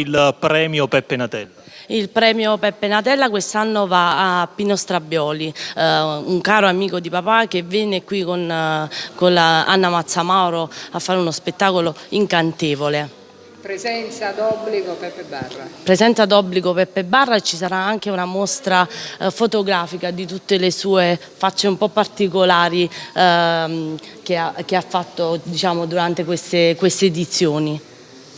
il premio Peppe Natella? Il premio Peppe Natella quest'anno va a Pino Strabioli, eh, un caro amico di papà che venne qui con, eh, con Anna Mazzamauro a fare uno spettacolo incantevole. Presenza d'obbligo Peppe Barra. Presenza d'obbligo Peppe Barra e ci sarà anche una mostra eh, fotografica di tutte le sue facce un po' particolari ehm, che, ha, che, ha, fatto diciamo, durante queste, queste edizioni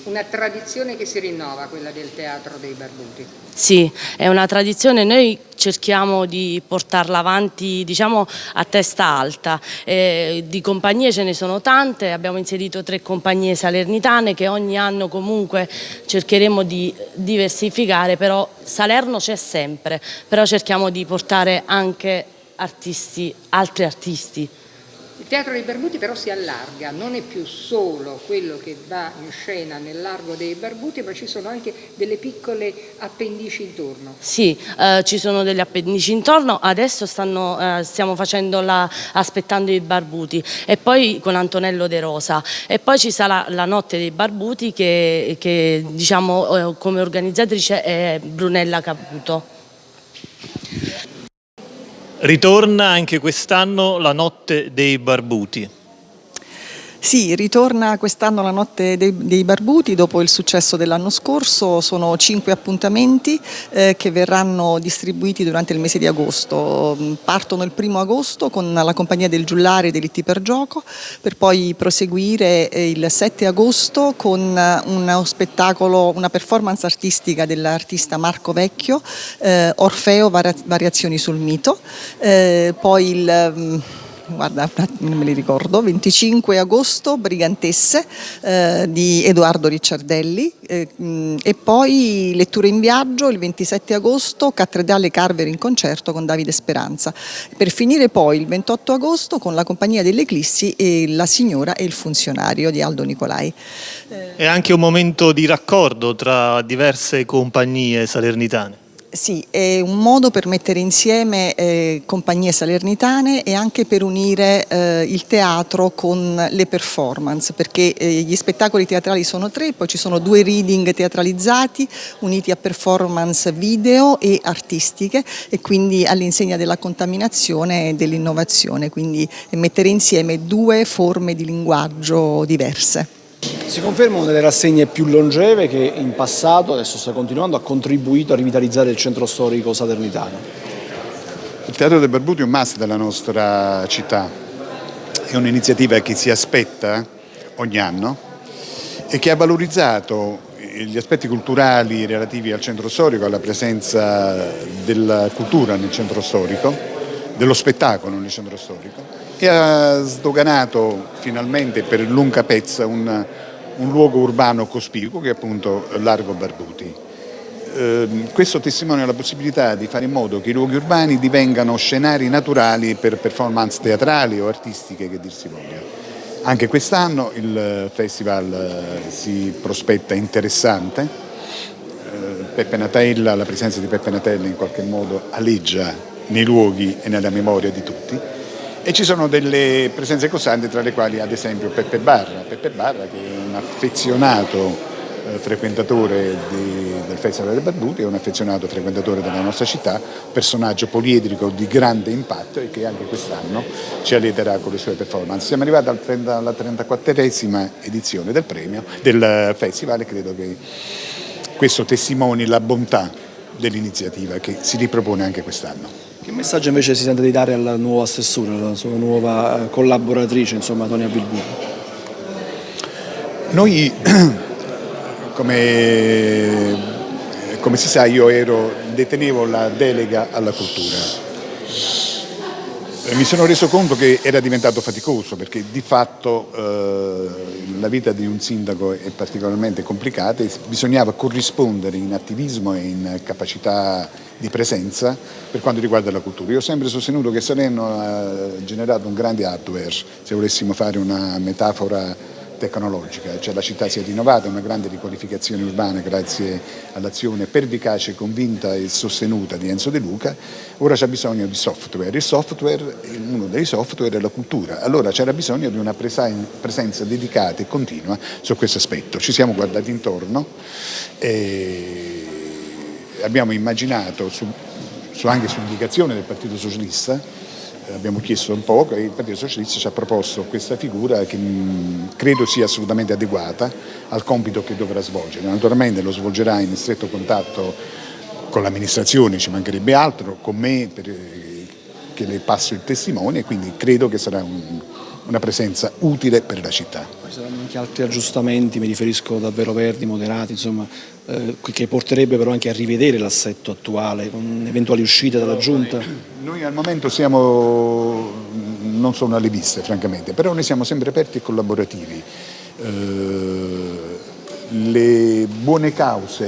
una tradizione che si rinnova, quella del teatro dei barbuti. Sì, è una tradizione, noi cerchiamo di portarla avanti diciamo, a testa alta, eh, di compagnie ce ne sono tante, abbiamo inserito tre compagnie salernitane che ogni anno comunque cercheremo di diversificare, però Salerno c'è sempre, però cerchiamo di portare anche artisti, altri artisti. Il teatro dei Barbuti però si allarga, non è più solo quello che va in scena nel largo dei Barbuti, ma ci sono anche delle piccole appendici intorno. Sì, eh, ci sono delle appendici intorno, adesso stanno, eh, stiamo facendo la, aspettando i Barbuti e poi con Antonello De Rosa e poi ci sarà la notte dei Barbuti che, che diciamo eh, come organizzatrice è Brunella Caputo. Ritorna anche quest'anno la notte dei barbuti. Sì, ritorna quest'anno la notte dei, dei, barbuti dopo il successo dell'anno scorso, sono cinque appuntamenti eh, che verranno distribuiti durante il mese di agosto. Partono il primo agosto con la compagnia del Giullare Delitti per Gioco, per poi proseguire eh, il 7 agosto con uno spettacolo, una performance artistica dell'artista Marco Vecchio, eh, Orfeo Variazioni sul mito, eh, poi il guarda, non me li ricordo, 25 agosto, Brigantesse eh, di Edoardo Ricciardelli eh, e poi Letture in viaggio il 27 agosto, Cattedrale Carver in concerto con Davide Speranza. Per finire poi il 28 agosto con la compagnia dell'Eclissi e La signora e il funzionario di Aldo Nicolai. È anche un momento di raccordo tra diverse compagnie salernitane. Sì, è un modo per mettere insieme eh, compagnie salernitane e anche per unire eh, il teatro con le performance, perché eh, gli spettacoli teatrali sono tre, poi ci sono due reading teatralizzati uniti a performance video e artistiche e quindi all'insegna della contaminazione e dell'innovazione, quindi mettere insieme due forme di linguaggio diverse. Si conferma una delle rassegne più longeve che in passato, adesso sta continuando, ha contribuito a rivitalizzare il centro storico salernitano. Il Teatro dei Barbuti è un must della nostra città, è un'iniziativa che si aspetta ogni anno e che ha valorizzato gli aspetti culturali relativi al centro storico, alla presenza della cultura nel centro storico, dello spettacolo nel centro storico e ha sdoganato finalmente per lunga pezza un, un luogo urbano cospicuo che è appunto Largo Barbuti. Eh, questo testimonia la possibilità di fare in modo che i luoghi urbani divengano scenari naturali per performance teatrali o artistiche che dir si voglia. Anche quest'anno il festival eh, si prospetta interessante, eh, Peppe Natella, la presenza di Peppe Natella in qualche modo aleggia nei luoghi e nella memoria di tutti e ci sono delle presenze costanti tra le quali ad esempio Peppe Barra, Peppe Barra che è un affezionato eh, frequentatore di, del Festival delle Barbuti, è un affezionato frequentatore della nostra città, personaggio poliedrico di grande impatto e che anche quest'anno ci allieterà con le sue performance. Siamo arrivati al 30, alla 34esima edizione del premio, del festival e credo che questo testimoni la bontà dell'iniziativa che si ripropone anche quest'anno. Che messaggio invece si sente di dare alla nuova assessore, alla sua nuova eh, collaboratrice, insomma, Tonia Bilbù? Noi, come, come si sa, io ero, detenevo la delega alla cultura mi sono reso conto che era diventato faticoso perché di fatto eh, la vita di un sindaco è particolarmente complicata e bisognava corrispondere in attivismo e in capacità di presenza per quanto riguarda la cultura. Io ho sempre sostenuto che Salerno ha generato un grande hardware, se volessimo fare una metafora tecnologica, cioè la città si è rinnovata, una grande riqualificazione urbana grazie all'azione pervicace, convinta e sostenuta di Enzo De Luca, ora c'è bisogno di software, il software, uno dei software è la cultura, allora c'era bisogno di una presenza dedicata e continua su questo aspetto, ci siamo guardati intorno e abbiamo immaginato, su, su anche su indicazione del Partito Socialista, abbiamo chiesto un po' e il Partito Socialista ci ha proposto questa figura che credo sia assolutamente adeguata al compito che dovrà svolgere. Naturalmente lo svolgerà in stretto contatto con l'amministrazione, ci mancherebbe altro, con me per, che le passo il testimone quindi credo che sarà un, una presenza utile per la città. Ci saranno anche altri aggiustamenti, mi riferisco davvero verdi, moderati, insomma, eh, che porterebbe però anche a rivedere l'assetto attuale con eventuali uscite dalla Giunta? Noi al momento siamo, non sono alle viste francamente, però noi siamo sempre aperti e collaborativi. Eh, le buone cause,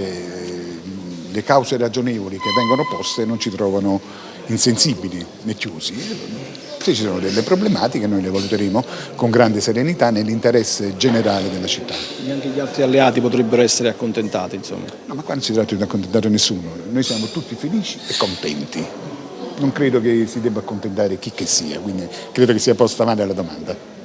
le cause ragionevoli che vengono poste non ci trovano insensibili né chiusi se ci sono delle problematiche noi le valuteremo con grande serenità nell'interesse generale della città. E anche gli altri alleati potrebbero essere accontentati insomma? No, ma qua non si tratta di accontentare nessuno, noi siamo tutti felici e contenti. Non credo che si debba accontentare chi che sia, quindi credo che sia posta male la domanda.